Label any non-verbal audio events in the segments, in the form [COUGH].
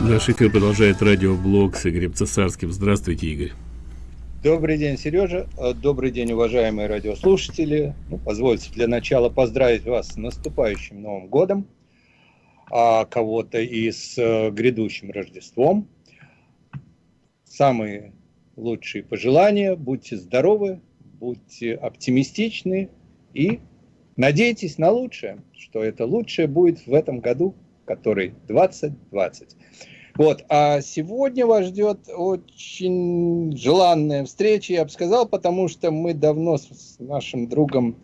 Наш эфир продолжает радиоблог с Игорем Цесарским. Здравствуйте, Игорь. Добрый день, Сережа. Э, добрый день, уважаемые радиослушатели. Ну, позвольте для начала поздравить вас с наступающим Новым годом, а кого-то и с э, грядущим Рождеством. Самые лучшие пожелания. Будьте здоровы, будьте оптимистичны и надейтесь на лучшее, что это лучшее будет в этом году, который 2020. Вот, а сегодня вас ждет очень желанная встреча, я бы сказал, потому что мы давно с нашим другом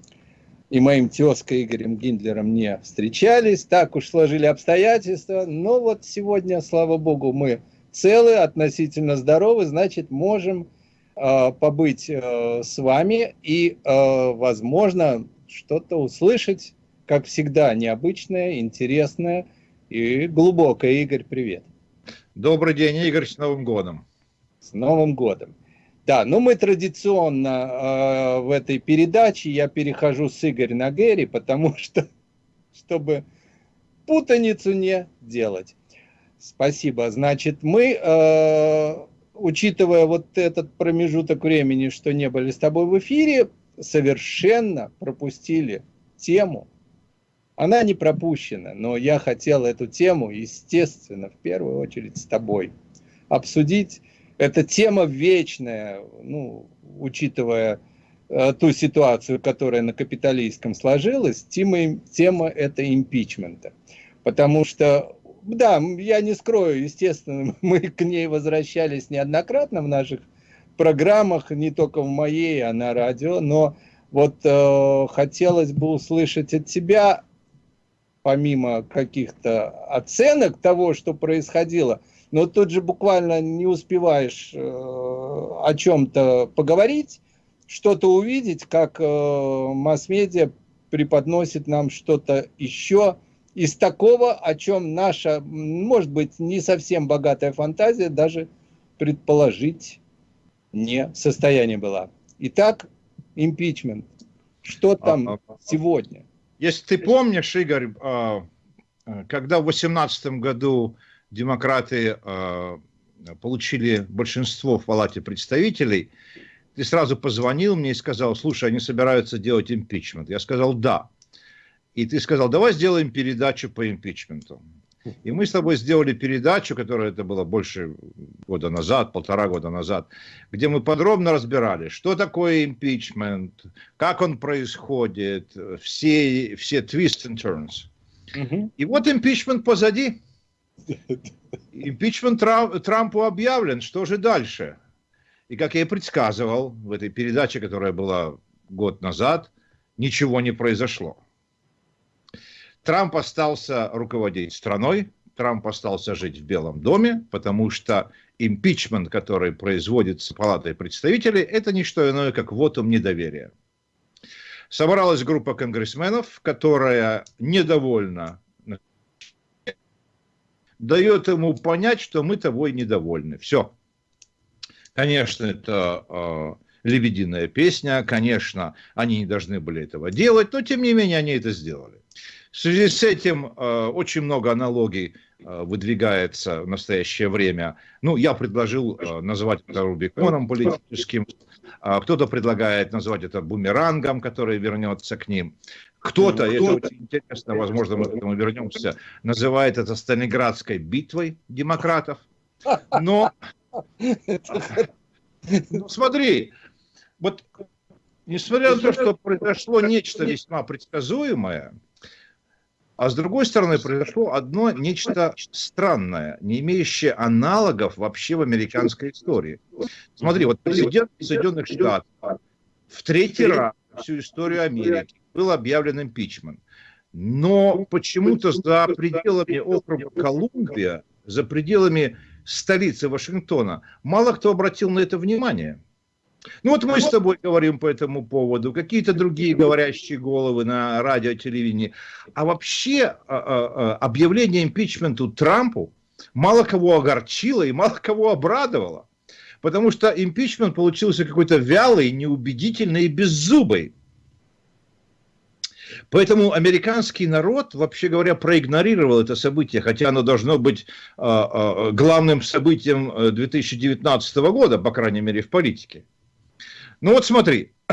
и моим тезкой Игорем Гиндлером не встречались, так уж сложили обстоятельства, но вот сегодня, слава богу, мы целы, относительно здоровы, значит, можем э, побыть э, с вами и, э, возможно, что-то услышать, как всегда, необычное, интересное и глубокое. Игорь, привет. Добрый день, Игорь, с Новым годом. С Новым годом. Да, ну мы традиционно э, в этой передаче, я перехожу с Игоря на Гэри, потому [LAUGHS] что, чтобы путаницу не делать. Спасибо. Значит, мы, э, учитывая вот этот промежуток времени, что не были с тобой в эфире, совершенно пропустили тему она не пропущена, но я хотел эту тему, естественно, в первую очередь с тобой обсудить. Эта тема вечная, ну, учитывая э, ту ситуацию, которая на капиталистском сложилась, тема, тема это импичмента. Потому что, да, я не скрою, естественно, [LAUGHS] мы к ней возвращались неоднократно в наших программах, не только в моей, а на радио, но вот э, хотелось бы услышать от тебя помимо каких-то оценок того, что происходило, но тут же буквально не успеваешь э, о чем-то поговорить, что-то увидеть, как э, масс-медиа преподносит нам что-то еще из такого, о чем наша, может быть, не совсем богатая фантазия даже предположить не в состоянии была. Итак, импичмент. Что там а, а, сегодня? Если ты помнишь, Игорь, а, когда в 2018 году демократы а, получили большинство в Палате представителей, ты сразу позвонил мне и сказал, слушай, они собираются делать импичмент. Я сказал, да. И ты сказал, давай сделаем передачу по импичменту. И мы с тобой сделали передачу, которая это было больше года назад, полтора года назад, где мы подробно разбирали, что такое импичмент, как он происходит, все, все twists and turns. Угу. И вот импичмент позади. Импичмент Трампу объявлен, что же дальше? И как я и предсказывал в этой передаче, которая была год назад, ничего не произошло. Трамп остался руководить страной, Трамп остался жить в Белом доме, потому что импичмент, который производится Палатой представителей, это не что иное, как вотум недоверия. Собралась группа конгрессменов, которая недовольна, дает ему понять, что мы тобой недовольны. Все. Конечно, это э, лебединая песня, конечно, они не должны были этого делать, но тем не менее они это сделали. В связи с этим э, очень много аналогий э, выдвигается в настоящее время. Ну, я предложил э, назвать это Рубиконом политическим. Э, Кто-то предлагает назвать это бумерангом, который вернется к ним. Кто-то, это очень интересно, возможно, мы к этому вернемся, называет это Сталинградской битвой демократов. Но, ну, смотри, вот несмотря на то, что произошло нечто весьма предсказуемое, а с другой стороны, произошло одно нечто странное, не имеющее аналогов вообще в американской истории. Смотри, вот президент Соединенных Штатов в третий раз всю историю Америки был объявлен импичмент. Но почему-то за пределами округа Колумбия, за пределами столицы Вашингтона, мало кто обратил на это внимание. Ну вот мы с тобой говорим по этому поводу, какие-то другие говорящие головы на радио, телевидении. А вообще а, а, а, объявление импичменту Трампу мало кого огорчило и мало кого обрадовало. Потому что импичмент получился какой-то вялый, неубедительный и беззубый. Поэтому американский народ, вообще говоря, проигнорировал это событие, хотя оно должно быть э, э, главным событием 2019 года, по крайней мере, в политике. Ну вот смотри, [CLEARS THROAT]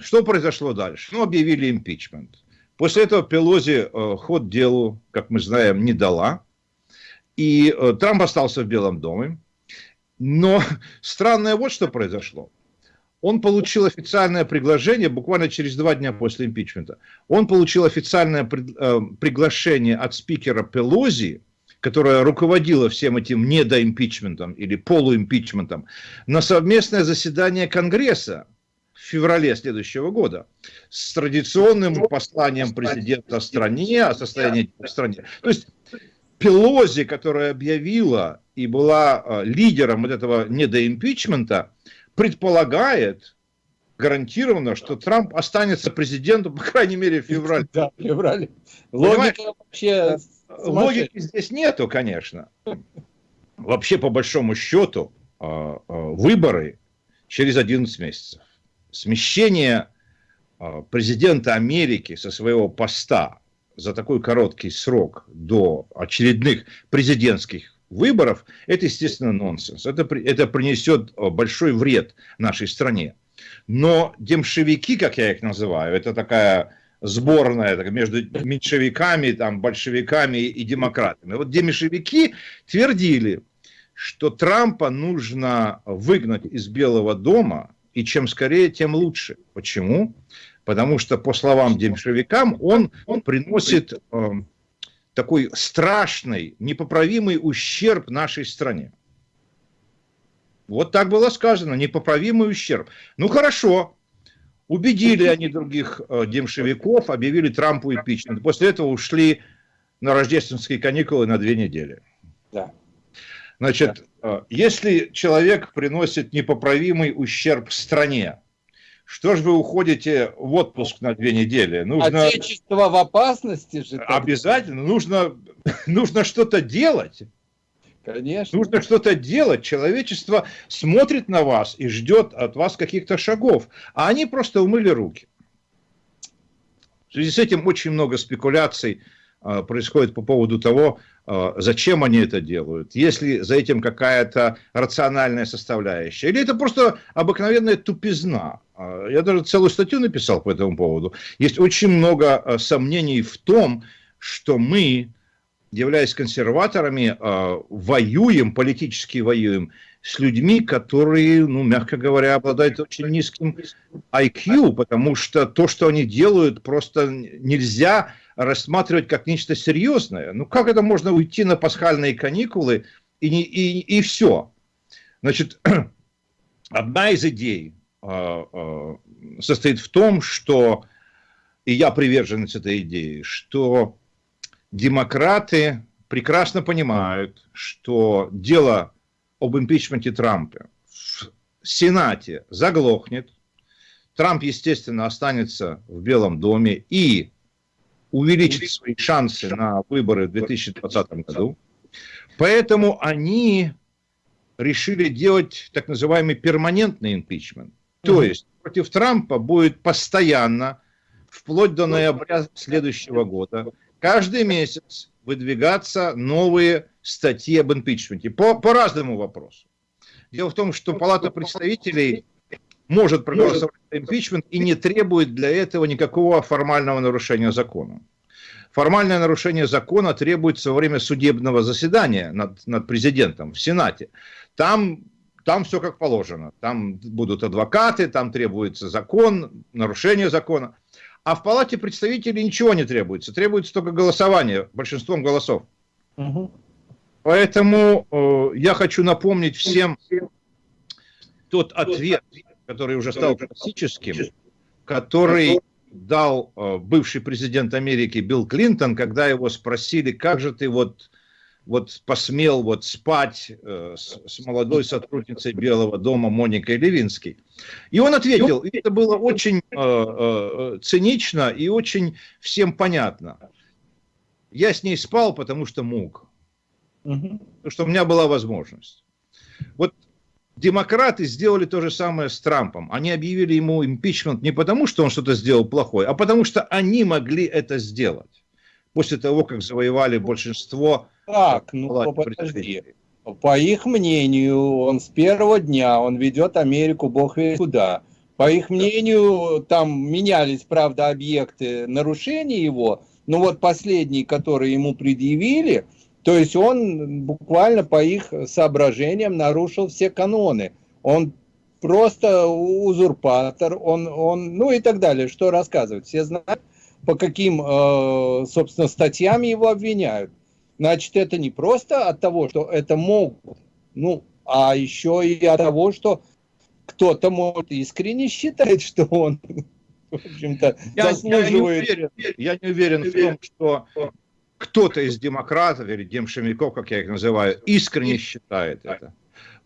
что произошло дальше? Ну, объявили импичмент. После этого Пелози ход делу, как мы знаем, не дала. И Трамп остался в Белом доме. Но [LAUGHS] странное вот что произошло он получил официальное приглашение буквально через два дня после импичмента. Он получил официальное э, приглашение от спикера Пелози, которая руководила всем этим недоимпичментом или полуимпичментом, на совместное заседание Конгресса в феврале следующего года с традиционным посланием президента стране о состоянии в стране. То есть Пелози, которая объявила и была э, лидером вот этого недоимпичмента, предполагает гарантированно, что Трамп останется президентом, по крайней мере, в феврале. Да, в феврале. Логика вообще... Логики здесь нету, конечно. Вообще, по большому счету, а, а, выборы через 11 месяцев. Смещение а, президента Америки со своего поста за такой короткий срок до очередных президентских выборов, это, естественно, нонсенс. Это, это принесет большой вред нашей стране. Но демшевики, как я их называю, это такая сборная так, между меньшевиками, там, большевиками и демократами. Вот демешевики твердили, что Трампа нужно выгнать из Белого дома, и чем скорее, тем лучше. Почему? Потому что, по словам демшевикам, он, он приносит э, такой страшный, непоправимый ущерб нашей стране. Вот так было сказано, непоправимый ущерб. Ну хорошо, убедили они других э, демшевиков, объявили Трампу импичмент. После этого ушли на рождественские каникулы на две недели. Да. Значит, да. Э, если человек приносит непоправимый ущерб стране, что же вы уходите в отпуск на две недели? Нужно... Отечество в опасности же. Обязательно. Нужно, [LAUGHS] нужно что-то делать. Конечно. Нужно что-то делать. Человечество смотрит на вас и ждет от вас каких-то шагов. А они просто умыли руки. В связи с этим очень много спекуляций а, происходит по поводу того, а, зачем они это делают, есть ли за этим какая-то рациональная составляющая, или это просто обыкновенная тупизна. А, я даже целую статью написал по этому поводу. Есть очень много сомнений в том, что мы, являясь консерваторами, воюем, политически воюем с людьми, которые, ну, мягко говоря, обладают очень низким IQ, потому что то, что они делают, просто нельзя рассматривать как нечто серьезное. Ну, как это можно уйти на пасхальные каникулы и, не, и, и все? Значит, [CLEARS THROAT] одна из идей э, э, состоит в том, что, и я приверженец этой идеи, что демократы прекрасно понимают, что дело об импичменте Трампа в Сенате заглохнет, Трамп, естественно, останется в Белом доме и увеличить свои шансы на выборы в 2020 году. Поэтому они решили делать так называемый перманентный импичмент. То есть против Трампа будет постоянно, вплоть до ноября следующего года, каждый месяц выдвигаться новые статьи об импичменте по, по разному вопросу. Дело в том, что Палата представителей может проголосовать за импичмент и не требует для этого никакого формального нарушения закона. Формальное нарушение закона требуется во время судебного заседания над, над президентом в Сенате. Там, там все как положено. Там будут адвокаты, там требуется закон, нарушение закона. А в Палате представителей ничего не требуется. Требуется только голосование большинством голосов. Угу. Поэтому э, я хочу напомнить всем тот ответ, который уже стал классическим, который дал э, бывший президент Америки Билл Клинтон, когда его спросили, как же ты вот, вот посмел вот спать э, с, с молодой сотрудницей Белого дома Моникой Левинской. И он ответил, и это было очень э, э, цинично и очень всем понятно. Я с ней спал, потому что мог. Угу. Потому что у меня была возможность. Вот демократы сделали то же самое с Трампом. Они объявили ему импичмент не потому, что он что-то сделал плохое, а потому что они могли это сделать. После того, как завоевали большинство... Так, ну подожди. По их мнению, он с первого дня, он ведет Америку бог весь куда. По их мнению, там менялись, правда, объекты нарушений его, но вот последний, который ему предъявили, то есть он буквально по их соображениям нарушил все каноны. Он просто узурпатор, он, он, ну и так далее, что рассказывать. Все знают, по каким, э, собственно, статьям его обвиняют. Значит, это не просто от того, что это могут, ну, а еще и от того, что кто-то может искренне считать, [LAUGHS] что он, в общем-то, заслуживает... Я не уверен, я не уверен в том, что кто-то из демократов или демшемиков, как я их называю, искренне считает это.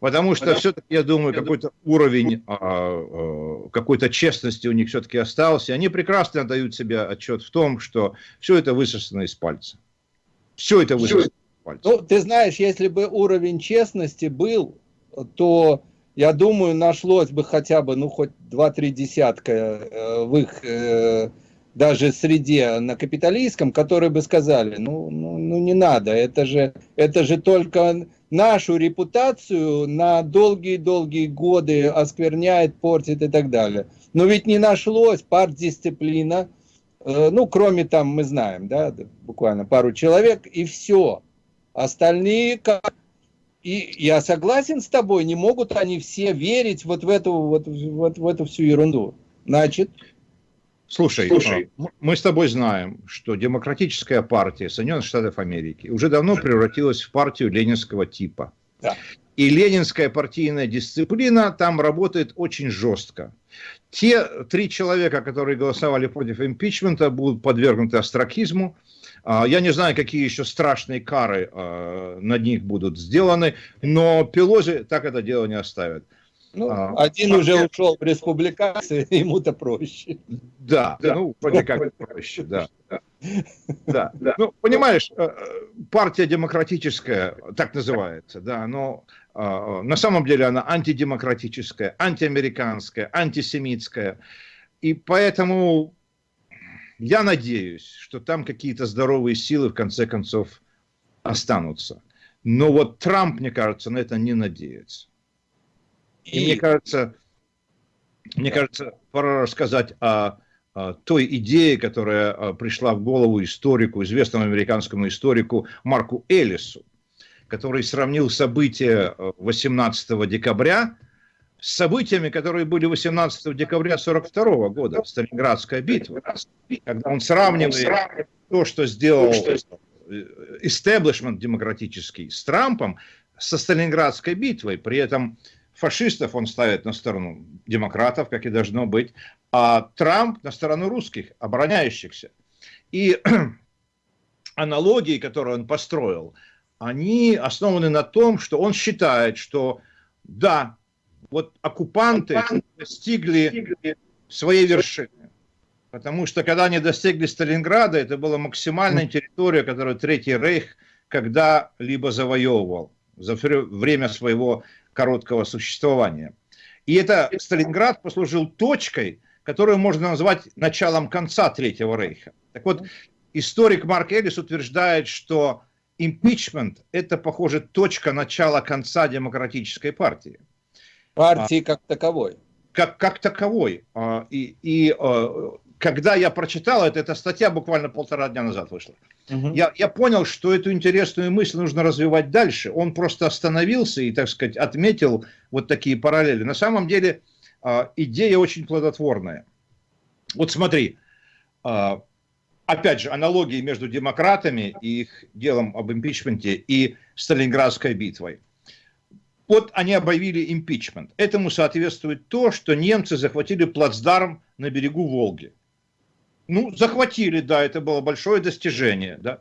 Потому что все-таки, я думаю, какой-то уровень а, а, какой-то честности у них все-таки остался. Они прекрасно дают себе отчет в том, что все это высосано из пальца. Все это пальца. Ну, ты знаешь, если бы уровень честности был, то, я думаю, нашлось бы хотя бы, ну, хоть два-три десятка э, в их... Э, даже среде на капиталистском, которые бы сказали, ну, ну, ну не надо, это же, это же только нашу репутацию на долгие-долгие годы оскверняет, портит и так далее. Но ведь не нашлось партдисциплина, ну, кроме там, мы знаем, да, буквально пару человек, и все. Остальные, как... и я согласен с тобой, не могут они все верить вот в эту, вот, вот в эту всю ерунду. Значит, Слушай, Слушай, а, мы с тобой знаем, что демократическая партия Соединенных Штатов Америки уже давно превратилась в партию ленинского типа. Да. И ленинская партийная дисциплина там работает очень жестко. Те три человека, которые голосовали против импичмента, будут подвергнуты астракизму. А, я не знаю, какие еще страшные кары а, над них будут сделаны, но Пелози так это дело не оставит. Ну, а, один а, уже я... ушел в республиканцы, [LAUGHS] ему-то проще. Да, да, ну, вроде как проще, да. Да, да. Ну, понимаешь, э, партия демократическая, так называется, да, но на самом деле она антидемократическая, антиамериканская, антисемитская. И поэтому я надеюсь, что там какие-то здоровые силы в конце концов останутся. Но вот Трамп, мне кажется, на это не надеется. И, мне кажется, мне кажется, пора рассказать о, о той идее, которая а, пришла в голову историку, известному американскому историку Марку Эллису, который сравнил события 18 а, декабря с событиями, которые были 18 декабря 1942 года, Сталинградская битва, когда он сравнивает то, что сделал истеблишмент демократический с Трампом, со Сталинградской битвой. При этом фашистов он ставит на сторону демократов, как и должно быть, а Трамп на сторону русских, обороняющихся. И [CLEARS THROAT] аналогии, которые он построил, они основаны на том, что он считает, что да, вот оккупанты достигли своей вершины. Потому что когда они достигли Сталинграда, это была максимальная территория, которую Третий Рейх когда-либо завоевывал за время своего короткого существования. И это Сталинград послужил точкой, которую можно назвать началом конца Третьего Рейха. Так вот, историк Марк Эллис утверждает, что импичмент – это, похоже, точка начала конца демократической партии. Партии как таковой. Как, как таковой. А, и, и а, когда я прочитал это, эта статья буквально полтора дня назад вышла. Угу. Я, я понял, что эту интересную мысль нужно развивать дальше. Он просто остановился и, так сказать, отметил вот такие параллели. На самом деле идея очень плодотворная. Вот смотри, опять же, аналогии между демократами и их делом об импичменте и Сталинградской битвой. Вот они объявили импичмент. Этому соответствует то, что немцы захватили плацдарм на берегу Волги. Ну, захватили, да, это было большое достижение, да.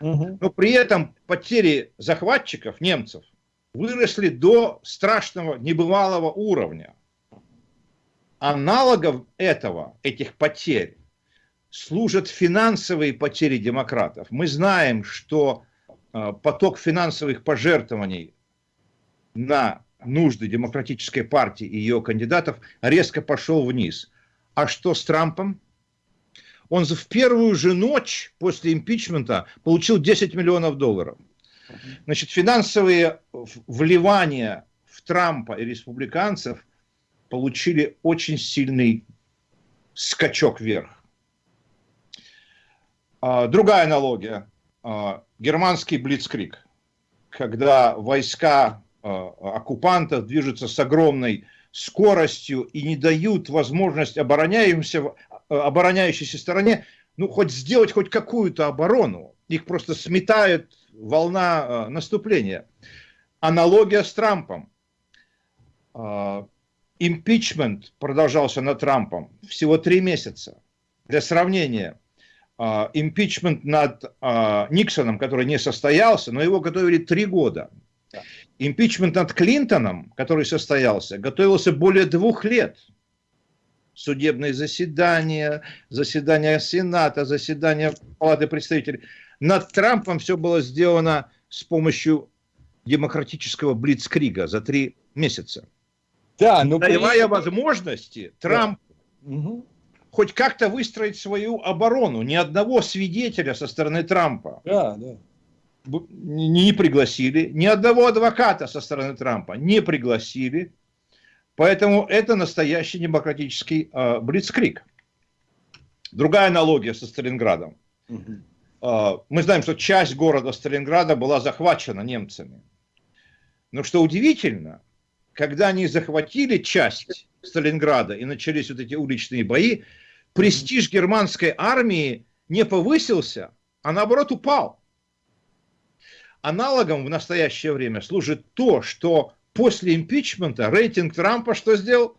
Угу. Но при этом потери захватчиков, немцев, выросли до страшного, небывалого уровня. Аналогов этого, этих потерь, служат финансовые потери демократов. Мы знаем, что э, поток финансовых пожертвований на нужды демократической партии и ее кандидатов резко пошел вниз. А что с Трампом? Он в первую же ночь после импичмента получил 10 миллионов долларов. Значит, финансовые вливания в Трампа и республиканцев получили очень сильный скачок вверх. А, другая аналогия. А, германский блицкрик. Когда войска а, оккупантов движутся с огромной скоростью и не дают возможность обороняющимся, обороняющейся стороне ну, хоть сделать хоть какую-то оборону. Их просто сметает волна наступления. Аналогия с Трампом. Импичмент продолжался над Трампом всего три месяца. Для сравнения, импичмент над а, Никсоном, который не состоялся, но его готовили три года. Импичмент над Клинтоном, который состоялся, готовился более двух лет. Судебные заседания, заседания Сената, заседания Палаты представителей. Над Трампом все было сделано с помощью демократического блицкрига за три месяца. Да, но давая при... возможности, Трамп угу. Хоть как-то выстроить свою оборону. Ни одного свидетеля со стороны Трампа да, да. не пригласили, ни одного адвоката со стороны Трампа не пригласили. Поэтому это настоящий демократический э, блицкрик. Другая аналогия со Сталинградом. Угу. Э, мы знаем, что часть города Сталинграда была захвачена немцами. Но что удивительно, когда они захватили часть Сталинграда и начались вот эти уличные бои, престиж германской армии не повысился, а наоборот упал. Аналогом в настоящее время служит то, что после импичмента рейтинг Трампа что сделал?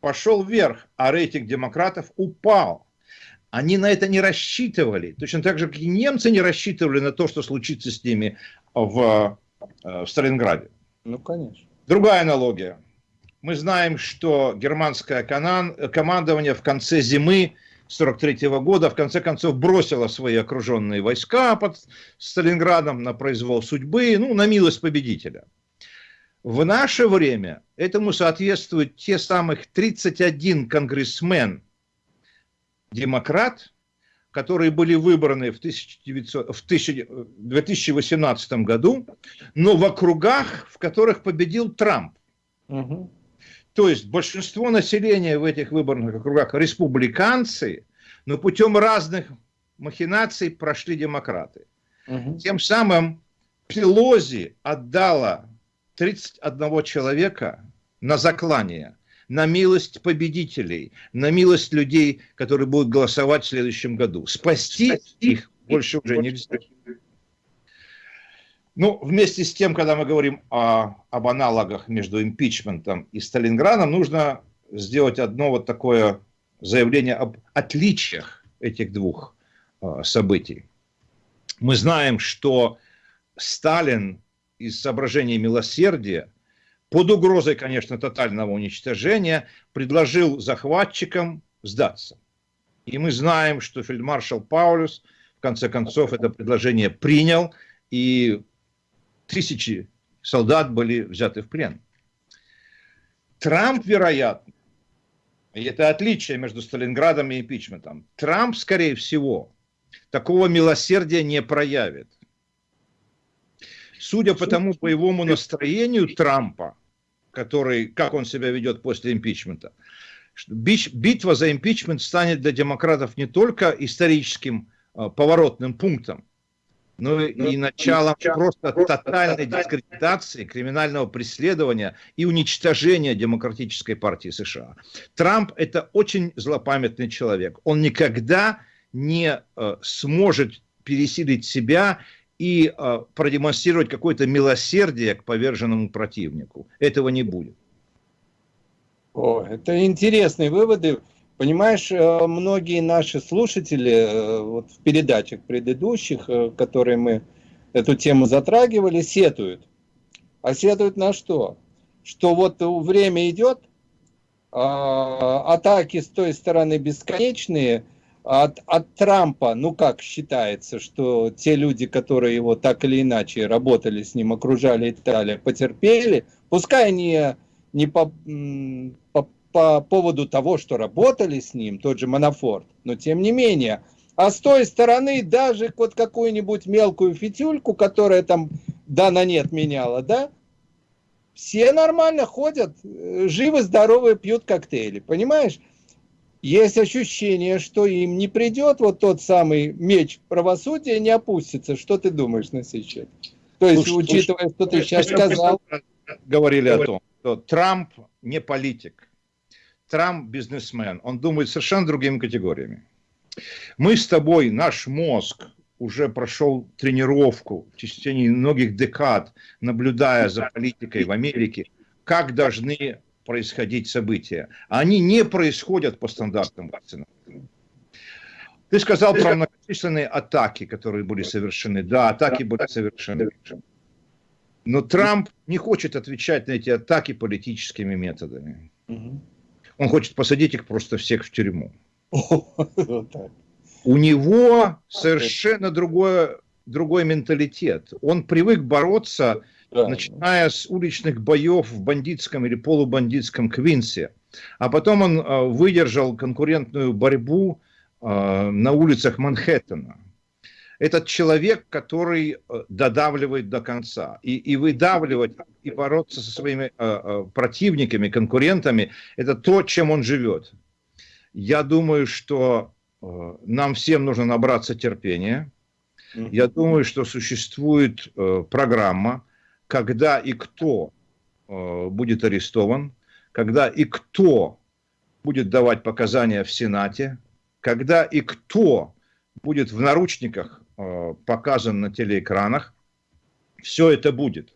Пошел вверх, а рейтинг демократов упал. Они на это не рассчитывали. Точно так же, как и немцы не рассчитывали на то, что случится с ними в, э, в Сталинграде. Ну, конечно. Другая аналогия. Мы знаем, что германское командование в конце зимы 43 года в конце концов бросило свои окруженные войска под Сталинградом на произвол судьбы, ну, на милость победителя. В наше время этому соответствуют те самых 31 конгрессмен демократ, которые были выбраны в, 1900, в 2018 году, но в округах, в которых победил Трамп. Угу. То есть большинство населения в этих выборных округах республиканцы, но путем разных махинаций прошли демократы. Угу. Тем самым Пелози отдала 31 человека на заклание на милость победителей, на милость людей, которые будут голосовать в следующем году. Спасти их больше уже нельзя. Ну, вместе с тем, когда мы говорим о, об аналогах между импичментом и Сталинградом, нужно сделать одно вот такое заявление об отличиях этих двух э, событий. Мы знаем, что Сталин из соображений милосердия под угрозой, конечно, тотального уничтожения, предложил захватчикам сдаться. И мы знаем, что фельдмаршал Паулюс в конце концов это предложение принял, и тысячи солдат были взяты в плен. Трамп, вероятно, и это отличие между Сталинградом и импичментом, Трамп, скорее всего, такого милосердия не проявит. Судя по тому боевому настроению Трампа, который, как он себя ведет после импичмента. Битва за импичмент станет для демократов не только историческим а, поворотным пунктом, но и началом просто тотальной дискредитации, криминального преследования и уничтожения демократической партии США. Трамп – это очень злопамятный человек. Он никогда не э, сможет пересилить себя и э, продемонстрировать какое-то милосердие к поверженному противнику. Этого не будет. О, это интересные выводы. Понимаешь, э, многие наши слушатели э, вот в передачах предыдущих, э, которые мы эту тему затрагивали, сетуют. А сетуют на что? Что вот время идет, а, атаки с той стороны бесконечные, от, от Трампа, ну как считается, что те люди, которые его так или иначе работали с ним, окружали Италию, потерпели, пускай они не по, по, по поводу того, что работали с ним, тот же Манафорт, но тем не менее. А с той стороны даже вот какую-нибудь мелкую фитюльку, которая там да на нет меняла, да, все нормально ходят, э, живы, здоровы, пьют коктейли, понимаешь? есть ощущение, что им не придет вот тот самый меч правосудия, не опустится. Что ты думаешь на сей счет? То есть, слушай, учитывая, слушай, что ты сейчас сказал... Говорили о том, что Трамп не политик. Трамп бизнесмен. Он думает совершенно другими категориями. Мы с тобой, наш мозг уже прошел тренировку в течение многих декад, наблюдая за политикой в Америке, как должны происходить события. Они не происходят по стандартным вакцинам. Ты сказал про многочисленные атаки, которые были совершены. Да, атаки были совершены. Но Трамп не хочет отвечать на эти атаки политическими методами. Он хочет посадить их просто всех в тюрьму. [LAUGHS] У него совершенно другое, другой менталитет. Он привык бороться да. начиная с уличных боев в бандитском или полубандитском Квинсе. А потом он э, выдержал конкурентную борьбу э, на улицах Манхэттена. Этот человек, который э, додавливает до конца. И, и выдавливать, и бороться со своими противниками, конкурентами, это то, чем он живет. Я думаю, что нам всем нужно набраться терпения. Я думаю, что существует программа, когда и кто э, будет арестован, когда и кто будет давать показания в Сенате, когда и кто будет в наручниках э, показан на телеэкранах, все это будет.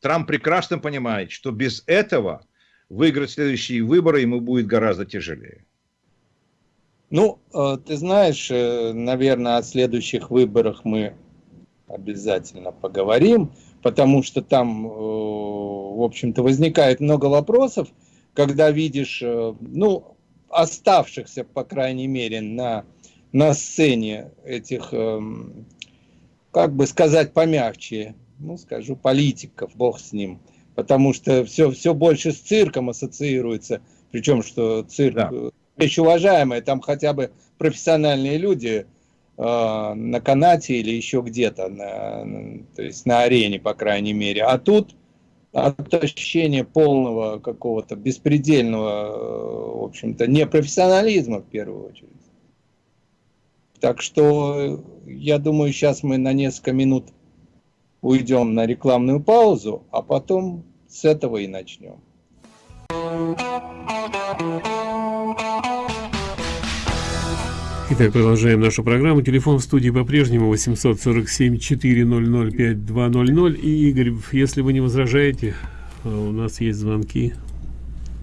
Трамп прекрасно понимает, что без этого выиграть следующие выборы ему будет гораздо тяжелее. Ну, э, ты знаешь, наверное, о следующих выборах мы обязательно поговорим потому что там, э, в общем-то, возникает много вопросов, когда видишь, э, ну, оставшихся, по крайней мере, на, на сцене этих, эм, как бы сказать помягче, ну, скажу, политиков, бог с ним, потому что все, все больше с цирком ассоциируется, причем, что цирк, да. вещь уважаемая, там хотя бы профессиональные люди – Э, на канате или еще где-то, на, то есть на арене, по крайней мере. А тут от ощущения полного какого-то беспредельного, э, в общем-то, непрофессионализма в первую очередь. Так что я думаю, сейчас мы на несколько минут уйдем на рекламную паузу, а потом с этого и начнем. Итак, продолжаем нашу программу. Телефон в студии по-прежнему 847-400-5200. И, Игорь, если вы не возражаете, а у нас есть звонки.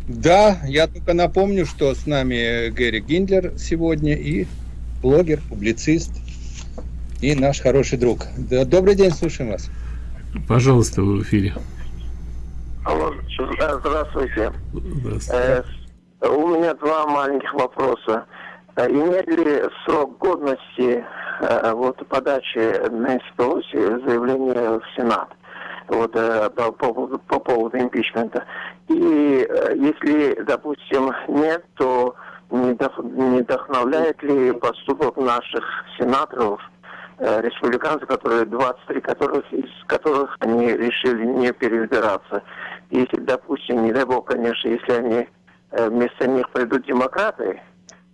Да, я только напомню, что с нами Гэри Гиндлер сегодня и блогер, публицист и наш хороший друг. Добрый день, слушаем вас. Пожалуйста, вы в эфире. Алло, здравствуйте. Здравствуйте. Э, у меня два маленьких вопроса. Э, имеет ли срок годности э, вот, подачи Нэнси Пелоси заявления в Сенат? вот, э, по, по, по поводу импичмента. И если, допустим, нет, то не, вдохновляет ли поступок наших сенаторов, республиканцев, которые 23 которых, из которых они решили не переизбираться. Если, допустим, не дай бог, конечно, если они вместо них придут демократы,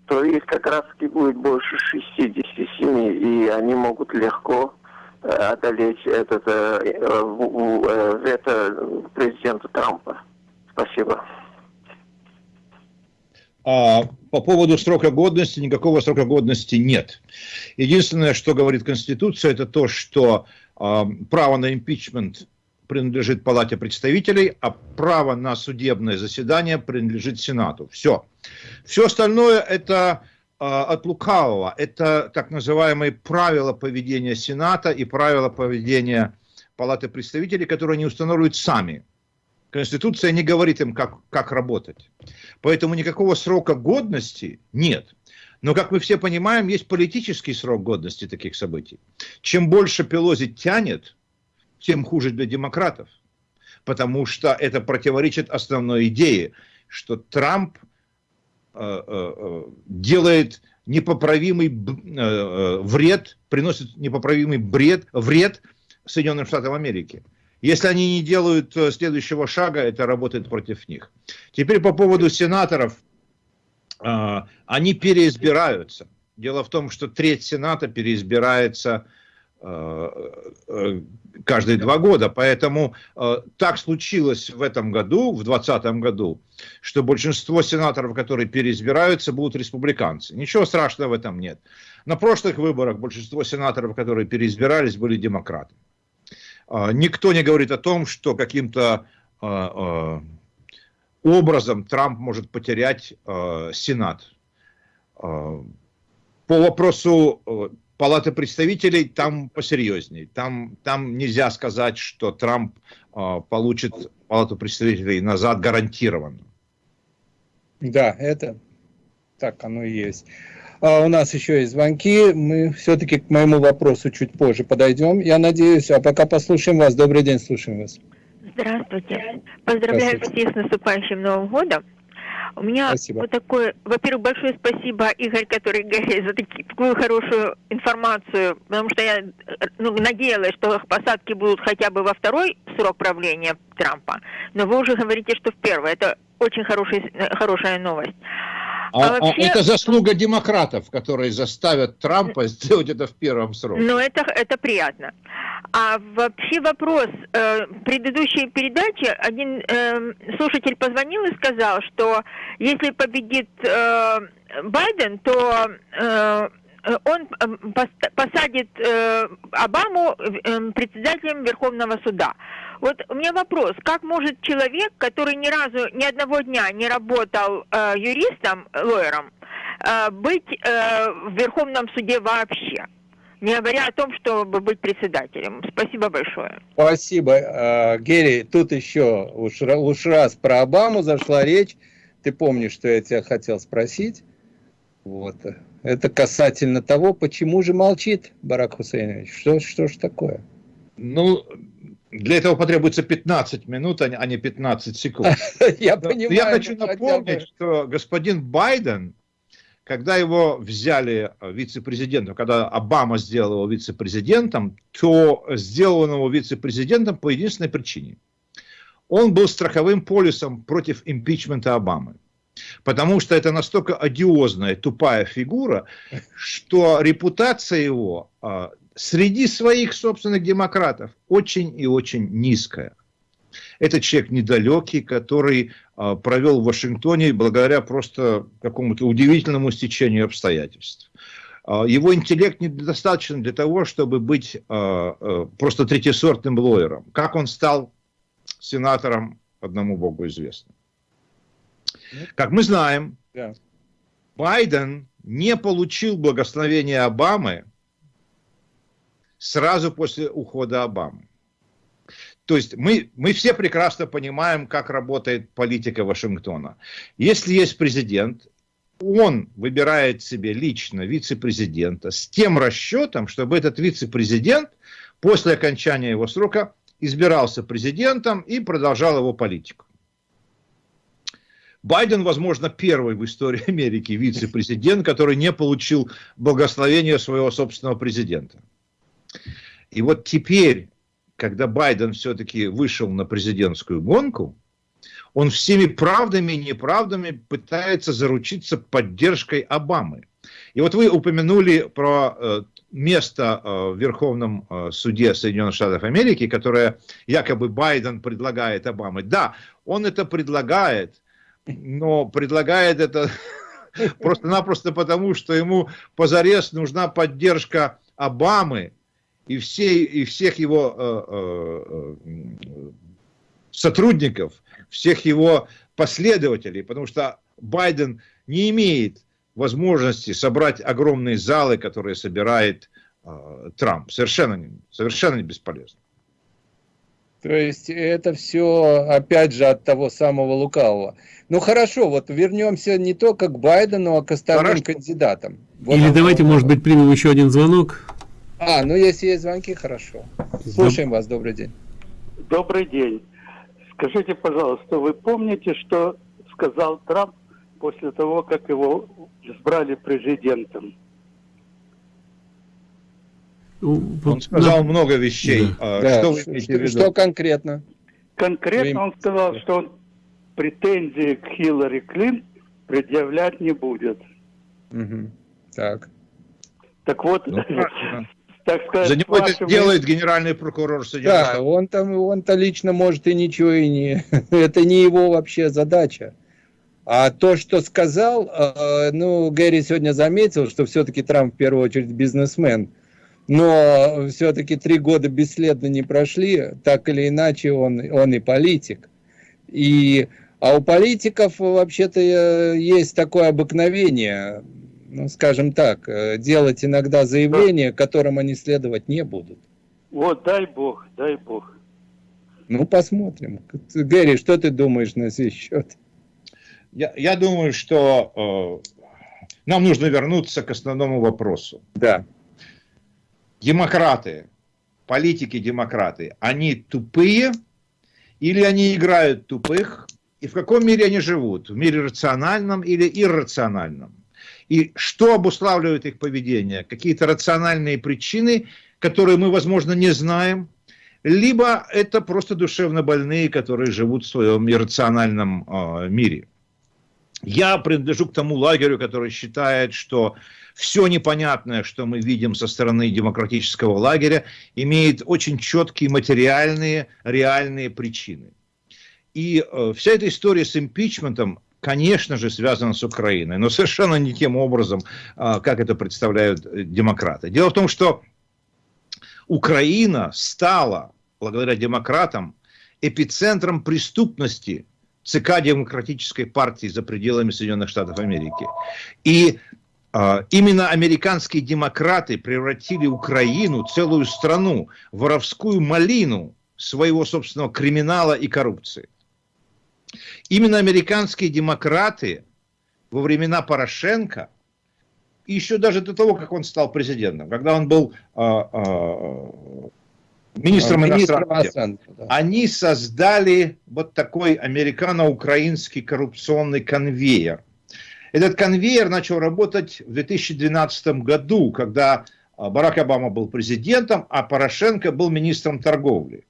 то их как раз таки будет больше 67, и они могут легко э, одолеть этот э, э, вето президента Трампа. Спасибо. А по поводу срока годности, никакого срока годности нет. Единственное, что говорит Конституция, это то, что э, право на импичмент принадлежит Палате представителей, а право на судебное заседание принадлежит Сенату. Все. Все остальное это э, от лукавого. Это так называемые правила поведения Сената и правила поведения Палаты представителей, которые они устанавливают сами. Конституция не говорит им, как, как работать. Поэтому никакого срока годности нет. Но, как мы все понимаем, есть политический срок годности таких событий. Чем больше Пелози тянет, тем хуже для демократов. Потому что это противоречит основной идее, что Трамп э, э, э делает непоправимый э, э, вред, приносит непоправимый бред, вред Соединенным Штатам Америки. Если они не делают э, следующего шага, это работает против них. Теперь по поводу сенаторов. Они переизбираются. Дело в том, что треть Сената переизбирается каждые два года. Поэтому э, так случилось в этом году, в 2020 году, что большинство сенаторов, которые переизбираются, будут республиканцы. Ничего страшного в этом нет. На прошлых выборах большинство сенаторов, которые переизбирались, были демократы. Э, никто не говорит о том, что каким-то э, э, образом Трамп может потерять Сенат. По вопросу Палаты представителей там посерьезней. Там, там нельзя сказать, что Трамп получит Палату представителей назад гарантированно. Да, это так оно и есть. А у нас еще есть звонки. Мы все-таки к моему вопросу чуть позже подойдем, я надеюсь. А пока послушаем вас. Добрый день, слушаем вас. Здравствуйте. Поздравляю всех с наступающим Новым годом. У меня спасибо. вот такое, во-первых, большое спасибо, Игорь, который за таки, такую хорошую информацию, потому что я ну, надеялась, что посадки будут хотя бы во второй срок правления Трампа, но вы уже говорите, что в первый. Это очень хороший, хорошая новость. А, а, вообще... а это заслуга демократов, которые заставят Трампа сделать это в первом сроке. Ну, это, это приятно. А вообще вопрос. Э, предыдущей передачи один э, слушатель позвонил и сказал, что если победит э, Байден, то э, он посадит Обаму председателем Верховного суда. Вот у меня вопрос, как может человек, который ни разу, ни одного дня не работал э, юристом, лоером, э, быть э, в Верховном суде вообще? Не говоря о том, чтобы быть председателем. Спасибо большое. Спасибо, э, Герри. Тут еще уж, уж раз про Обаму зашла речь. Ты помнишь, что я тебя хотел спросить? Вот. Это касательно того, почему же молчит Барак Хусейнович. Что, что ж такое? Ну, для этого потребуется 15 минут, а не 15 секунд. [LAUGHS] Я понимаю. Я хочу напомнить, что господин Байден, когда его взяли э, вице-президентом, когда Обама сделал его вице-президентом, то сделал он его вице-президентом по единственной причине. Он был страховым полисом против импичмента Обамы. Потому что это настолько одиозная, тупая фигура, что репутация его а, среди своих собственных демократов очень и очень низкая. Это человек недалекий, который а, провел в Вашингтоне благодаря просто какому-то удивительному стечению обстоятельств. А, его интеллект недостаточно для того, чтобы быть а, просто третьесортным лоером. Как он стал сенатором, одному богу известно. Как мы знаем, Байден не получил благословения Обамы сразу после ухода Обамы. То есть мы, мы все прекрасно понимаем, как работает политика Вашингтона. Если есть президент, он выбирает себе лично вице-президента с тем расчетом, чтобы этот вице-президент после окончания его срока избирался президентом и продолжал его политику. Байден, возможно, первый в истории Америки вице-президент, который не получил благословения своего собственного президента. И вот теперь, когда Байден все-таки вышел на президентскую гонку, он всеми правдами и неправдами пытается заручиться поддержкой Обамы. И вот вы упомянули про э, место э, в Верховном э, суде Соединенных Штатов Америки, которое якобы Байден предлагает Обаме. Да, он это предлагает, но предлагает это [LAUGHS] просто-напросто потому, что ему позарез нужна поддержка Обамы, и, все, и всех его э, э, э, сотрудников, всех его последователей, потому что Байден не имеет возможности собрать огромные залы, которые собирает э, Трамп. Совершенно, совершенно бесполезно. То есть это все, опять же, от того самого лукавого. Ну хорошо, вот вернемся не только к Байдену, а к остальным хорошо. кандидатам. Вот Или давайте, может быть, примем еще один звонок. А, ну если есть звонки, хорошо. Слушаем вас, добрый день. Добрый день. Скажите, пожалуйста, вы помните, что сказал Трамп после того, как его избрали президентом? Ну, он сказал да. много вещей. Да. А, да. Что, вы что, что конкретно? Конкретно он сказал, что он претензии к Хиллари Клинтон предъявлять не будет. Угу. Так. Так вот, ну, [LAUGHS] так сказать, За него это делает генеральный прокурор Соединенных Да, он там, он-то лично может и ничего и не... [LAUGHS] это не его вообще задача. А то, что сказал, э, ну, Гэри сегодня заметил, что все-таки Трамп в первую очередь бизнесмен. Но все-таки три года бесследно не прошли, так или иначе он, он и политик. И, а у политиков вообще-то э, есть такое обыкновение, ну, скажем так, э, делать иногда заявления, которым они следовать не будут. Вот, дай бог, дай бог. Ну, посмотрим. Гэри, что ты думаешь на сей счет? Я, я думаю, что э, нам нужно вернуться к основному вопросу. Да. Демократы, политики-демократы, они тупые или они играют тупых? И в каком мире они живут? В мире рациональном или иррациональном? И что обуславливает их поведение? Какие-то рациональные причины, которые мы, возможно, не знаем, либо это просто душевно больные, которые живут в своем иррациональном э, мире. Я принадлежу к тому лагерю, который считает, что все непонятное, что мы видим со стороны демократического лагеря, имеет очень четкие материальные, реальные причины. И э, вся эта история с импичментом, конечно же, связано с Украиной, но совершенно не тем образом, а, как это представляют э, демократы. Дело в том, что Украина стала, благодаря демократам, эпицентром преступности ЦК Демократической партии за пределами Соединенных Штатов Америки. И а, именно американские демократы превратили Украину, целую страну, в воровскую малину своего собственного криминала и коррупции. Именно американские демократы во времена Порошенко, еще даже до того, как он стал президентом, когда он был а, а, министром иностранных дел, да. они создали вот такой американо-украинский коррупционный конвейер. Этот конвейер начал работать в 2012 году, когда Барак Обама был президентом, а Порошенко был министром торговли.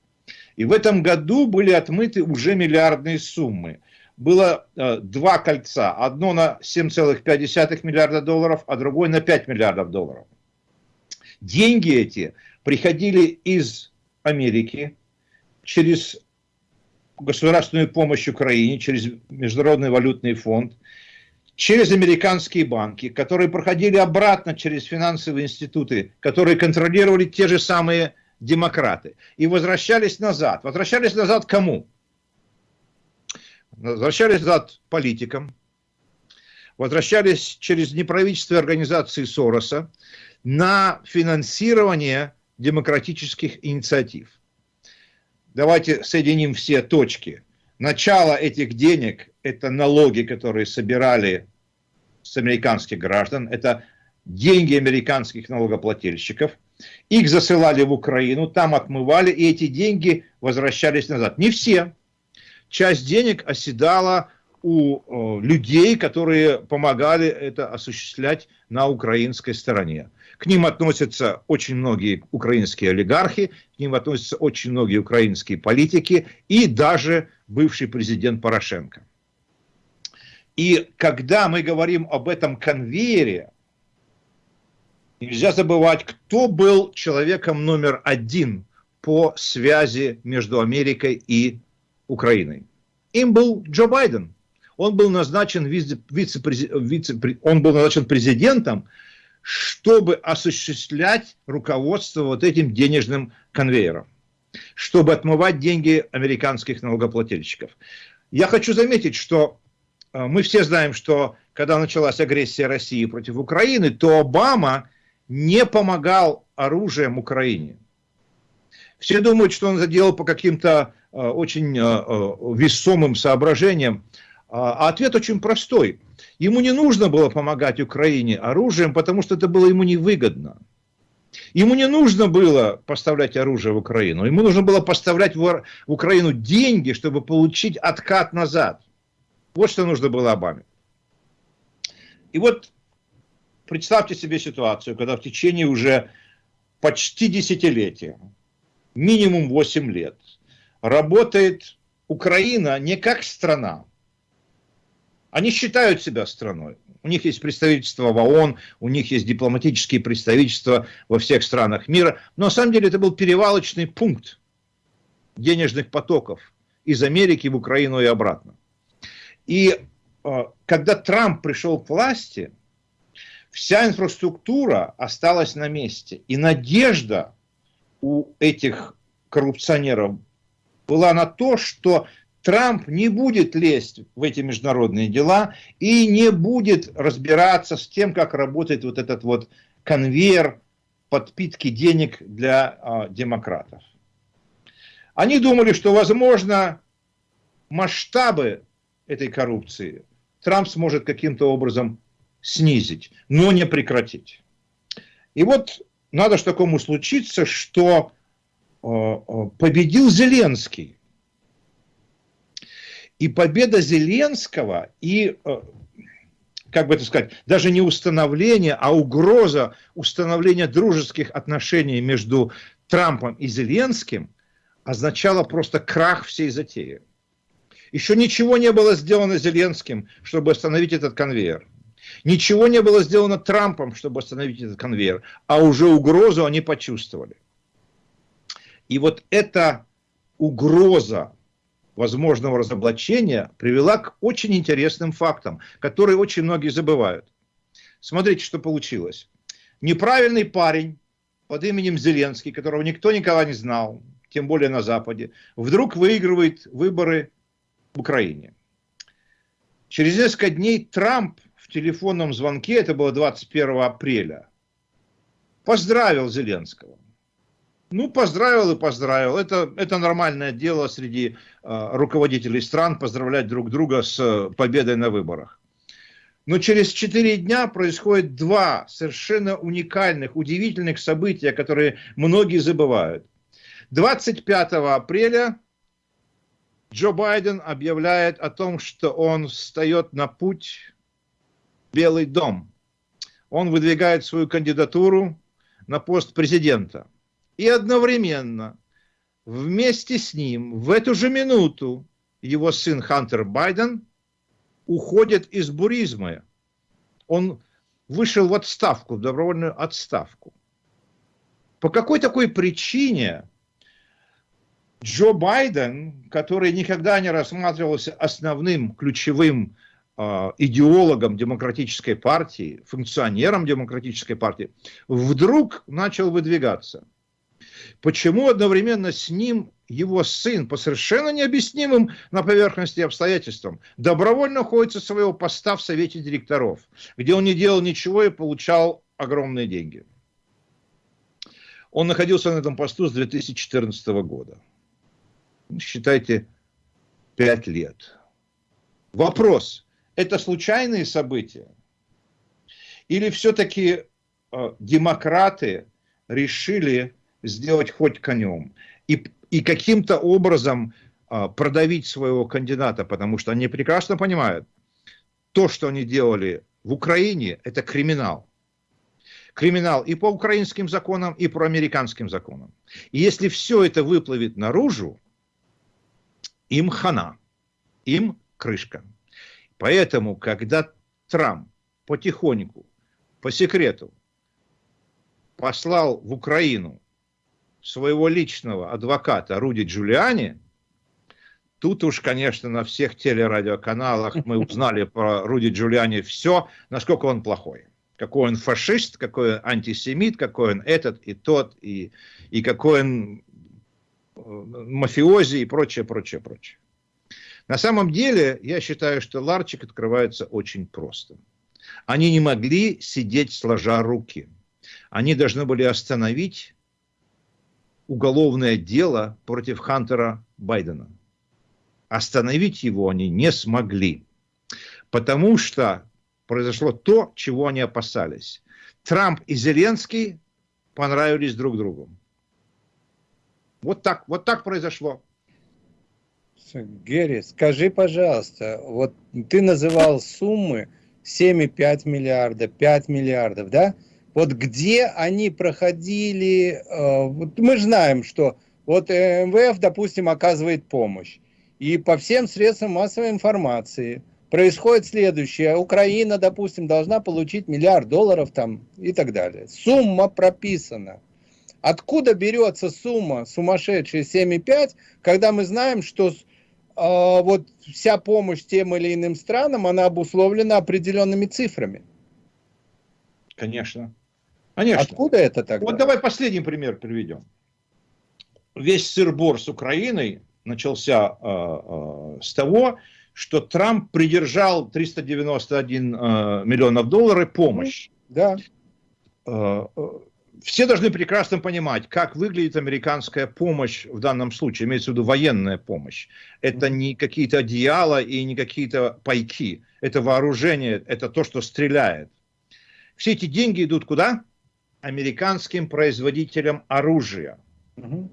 И в этом году были отмыты уже миллиардные суммы. Было э, два кольца. Одно на 7,5 миллиарда долларов, а другое на 5 миллиардов долларов. Деньги эти приходили из Америки через государственную помощь Украине, через Международный валютный фонд, через американские банки, которые проходили обратно через финансовые институты, которые контролировали те же самые демократы, и возвращались назад. Возвращались назад кому? Возвращались назад политикам, возвращались через неправительственные организации Сороса на финансирование демократических инициатив. Давайте соединим все точки. Начало этих денег – это налоги, которые собирали с американских граждан, это деньги американских налогоплательщиков – их засылали в Украину, там отмывали, и эти деньги возвращались назад. Не все. Часть денег оседала у э, людей, которые помогали это осуществлять на украинской стороне. К ним относятся очень многие украинские олигархи, к ним относятся очень многие украинские политики и даже бывший президент Порошенко. И когда мы говорим об этом конвейере, Нельзя забывать, кто был человеком номер один по связи между Америкой и Украиной. Им был Джо Байден. Он был назначен, вице, вице, вице, он был назначен президентом, чтобы осуществлять руководство вот этим денежным конвейером, чтобы отмывать деньги американских налогоплательщиков. Я хочу заметить, что э, мы все знаем, что когда началась агрессия России против Украины, то Обама не помогал оружием Украине. Все думают, что он это делал по каким-то э, очень э, э, весомым соображениям. А, а ответ очень простой. Ему не нужно было помогать Украине оружием, потому что это было ему невыгодно. Ему не нужно было поставлять оружие в Украину, ему нужно было поставлять в Украину деньги, чтобы получить откат назад. Вот что нужно было Обаме. И вот представьте себе ситуацию, когда в течение уже почти десятилетия, минимум 8 лет, работает Украина не как страна. Они считают себя страной. У них есть представительство в ООН, у них есть дипломатические представительства во всех странах мира. Но на самом деле это был перевалочный пункт денежных потоков из Америки в Украину и обратно. И э, когда Трамп пришел к власти, вся инфраструктура осталась на месте. И надежда у этих коррупционеров была на то, что Трамп не будет лезть в эти международные дела и не будет разбираться с тем, как работает вот этот вот конвейер подпитки денег для э, демократов. Они думали, что, возможно, масштабы этой коррупции Трамп сможет каким-то образом снизить, но не прекратить. И вот надо что такому случиться, что э, победил Зеленский. И победа Зеленского, и, э, как бы это сказать, даже не установление, а угроза установления дружеских отношений между Трампом и Зеленским означала просто крах всей затеи. Еще ничего не было сделано Зеленским, чтобы остановить этот конвейер. Ничего не было сделано Трампом, чтобы остановить этот конвейер, а уже угрозу они почувствовали. И вот эта угроза возможного разоблачения привела к очень интересным фактам, которые очень многие забывают. Смотрите, что получилось. Неправильный парень под именем Зеленский, которого никто никогда не знал, тем более на Западе, вдруг выигрывает выборы в Украине. Через несколько дней Трамп телефонном звонке, это было 21 апреля, поздравил Зеленского. Ну, поздравил и поздравил. Это, это нормальное дело среди э, руководителей стран поздравлять друг друга с э, победой на выборах. Но через четыре дня происходит два совершенно уникальных, удивительных события, которые многие забывают. 25 апреля Джо Байден объявляет о том, что он встает на путь Белый дом. Он выдвигает свою кандидатуру на пост президента – и одновременно вместе с ним в эту же минуту его сын Хантер Байден уходит из буризма. Он вышел в отставку, в добровольную отставку. По какой такой причине Джо Байден, который никогда не рассматривался основным ключевым идеологом демократической партии, функционером демократической партии, вдруг начал выдвигаться – Почему одновременно с ним его сын по совершенно необъяснимым на поверхности обстоятельствам добровольно уходит со своего поста в совете директоров, где он не делал ничего и получал огромные деньги. Он находился на этом посту с 2014 года. Считайте, 5 лет. Вопрос, это случайные события? Или все-таки э, демократы решили сделать хоть конем. И, и каким-то образом а, продавить своего кандидата, потому что они прекрасно понимают, то, что они делали в Украине, это криминал. Криминал и по украинским законам, и по американским законам. И если все это выплывет наружу, им хана, им крышка. Поэтому, когда Трамп потихоньку, по секрету, послал в Украину своего личного адвоката Руди Джулиани, тут уж, конечно, на всех телерадиоканалах мы узнали про Руди Джулиани все, насколько он плохой. Какой он фашист, какой он антисемит, какой он этот и тот, и, и какой он э, мафиози и прочее, прочее, прочее. На самом деле, я считаю, что ларчик открывается очень просто. Они не могли сидеть сложа руки. Они должны были остановить уголовное дело против Хантера Байдена. Остановить его они не смогли, потому что произошло то, чего они опасались. Трамп и Зеленский понравились друг другу. Вот так, вот так произошло. Герри, скажи, пожалуйста, вот ты называл суммы 7,5 миллиарда, 5 миллиардов, да? Вот где они проходили, э, вот мы знаем, что вот МВФ, допустим, оказывает помощь. И по всем средствам массовой информации происходит следующее. Украина, допустим, должна получить миллиард долларов там и так далее. Сумма прописана. Откуда берется сумма сумасшедшая 7,5, когда мы знаем, что вот вся помощь тем или иным странам, она обусловлена определенными цифрами. Конечно. Конечно. Откуда это тогда? Вот давай последний пример приведем. Весь сырбор с Украиной начался э, э, с того, что Трамп придержал 391 э, миллионов долларов помощь. Да. Э, э все должны прекрасно понимать, как выглядит американская помощь в данном случае, имеется в виду военная помощь. Это не какие-то одеяла и не какие-то пайки. Это вооружение, это то, что стреляет. Все эти деньги идут куда? Американским производителям оружия. Угу.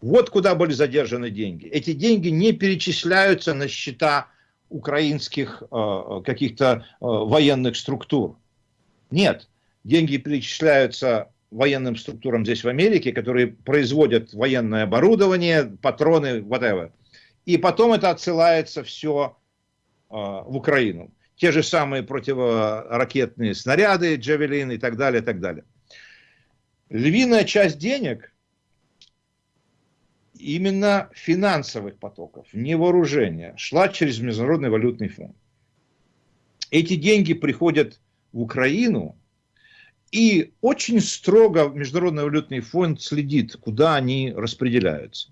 Вот куда были задержаны деньги. Эти деньги не перечисляются на счета украинских э, каких-то э, военных структур. Нет, деньги перечисляются военным структурам здесь в Америке, которые производят военное оборудование, патроны, whatever. И потом это отсылается все э, в Украину. Те же самые противоракетные снаряды, джавелин и так далее, и так далее. Львиная часть денег именно финансовых потоков, не вооружения, шла через Международный валютный фонд. Эти деньги приходят в Украину и очень строго Международный валютный фонд следит, куда они распределяются.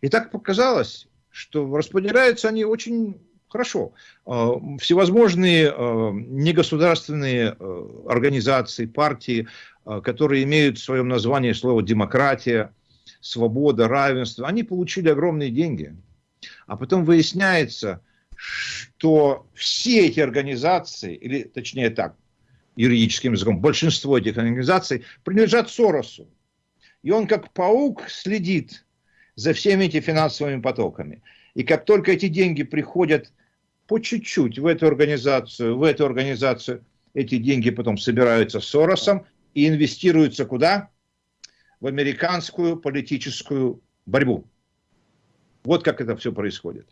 И так показалось, что распределяются они очень хорошо. А, всевозможные а, негосударственные а, организации, партии, которые имеют в своем названии слово «демократия», «свобода», «равенство», они получили огромные деньги. А потом выясняется, что все эти организации, или точнее так, юридическим языком, большинство этих организаций принадлежат Соросу. И он как паук следит за всеми этими финансовыми потоками. И как только эти деньги приходят по чуть-чуть в эту организацию, в эту организацию, эти деньги потом собираются Соросом и инвестируются куда? В американскую политическую борьбу. Вот как это все происходит.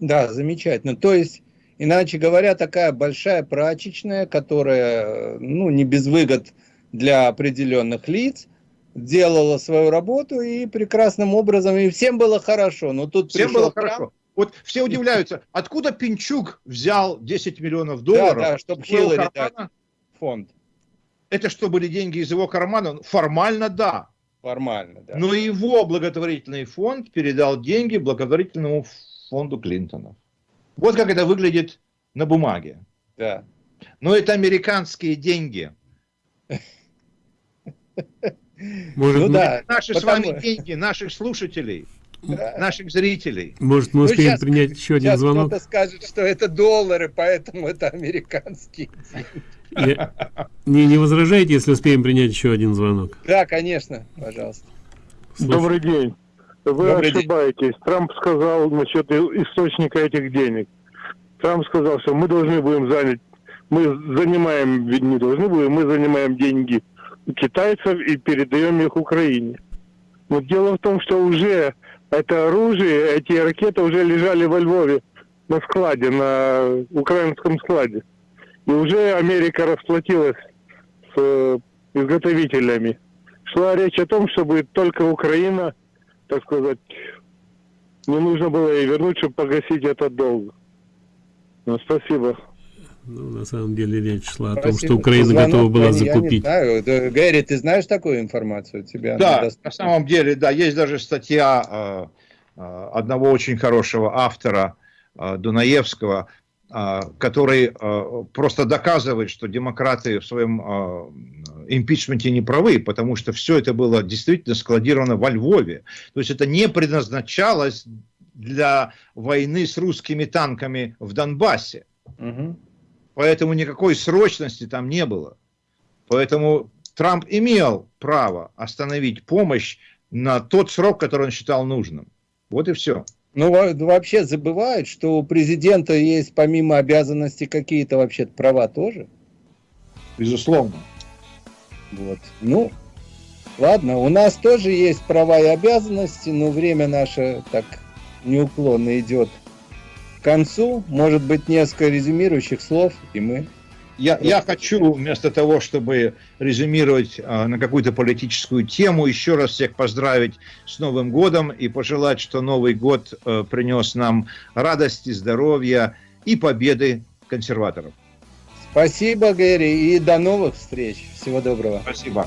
Да, замечательно. То есть Иначе говоря, такая большая прачечная, которая ну, не без выгод для определенных лиц, делала свою работу и прекрасным образом, и всем было хорошо. Но тут всем было Трамп. хорошо. Вот все удивляются, откуда Пинчук взял 10 миллионов долларов? Да, да, чтобы Хиллари дать фонд. Это что, были деньги из его кармана? Формально, да. Формально, да. Но его благотворительный фонд передал деньги благотворительному фонду Клинтона. Вот как это выглядит на бумаге. Да. Но это американские деньги. [LAUGHS] Может, ну, да, наши потому... с вами деньги, наших слушателей, да. наших зрителей. Может, мы ну, успеем сейчас, принять еще один звонок? кто-то скажет, что это доллары, поэтому это американские деньги. Не, не возражаете, если успеем принять еще один звонок? Да, конечно, пожалуйста. Добрый день. Вы Добрый ошибаетесь. День. Трамп сказал насчет источника этих денег. Трамп сказал, что мы должны будем занять, мы занимаем, ведь не должны будем, мы занимаем деньги китайцев и передаем их Украине. Но дело в том, что уже это оружие, эти ракеты уже лежали во Львове на складе, на украинском складе. И уже Америка расплатилась с э, изготовителями. Шла речь о том, чтобы только Украина так сказать, не нужно было ей вернуть, чтобы погасить этот долг. Ну, спасибо. Ну, на самом деле речь шла Спасибо. о том, что Украина Звонок, готова была я закупить. Я не знаю. Гэри, ты знаешь такую информацию? Тебя да, на самом деле, да, есть даже статья э, э, одного очень хорошего автора э, Дунаевского который просто доказывает, что демократы в своем импичменте не правы, потому что все это было действительно складировано во Львове. То есть это не предназначалось для войны с русскими танками в Донбассе. Угу. Поэтому никакой срочности там не было. Поэтому Трамп имел право остановить помощь на тот срок, который он считал нужным. Вот и все. Ну, вообще забывают, что у президента есть помимо обязанностей какие-то вообще права тоже. Безусловно. Вот. Ну, ладно, у нас тоже есть права и обязанности, но время наше так неуклонно идет к концу. Может быть, несколько резюмирующих слов, и мы... Я, я хочу, вместо того, чтобы резюмировать э, на какую-то политическую тему, еще раз всех поздравить с Новым годом и пожелать, что Новый год э, принес нам радости, здоровья и победы консерваторов. Спасибо, Гэри, и до новых встреч. Всего доброго. Спасибо.